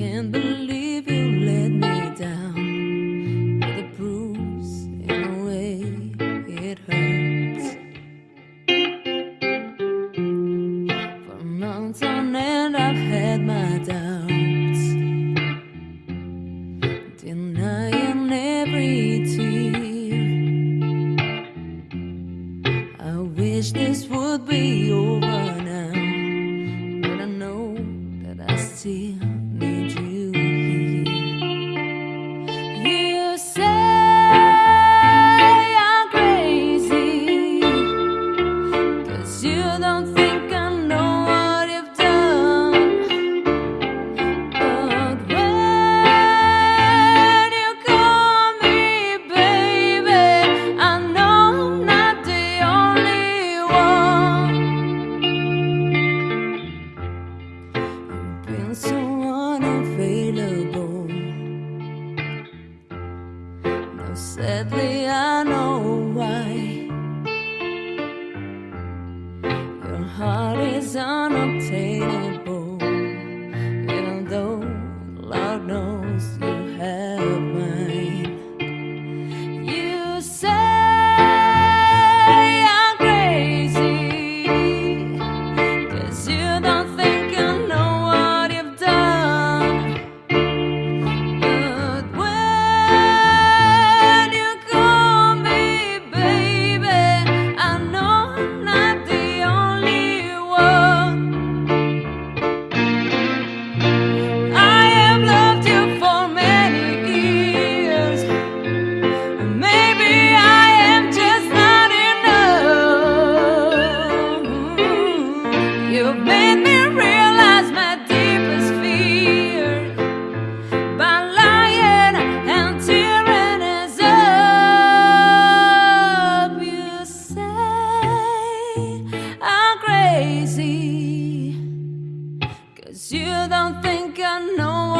can't believe you let me down with the bruise in a way it hurts. For months on end, I've had my doubts, denying every tear. I wish this would be over. Sadly I know why. Your heart is unobtainable. Cause you don't think I know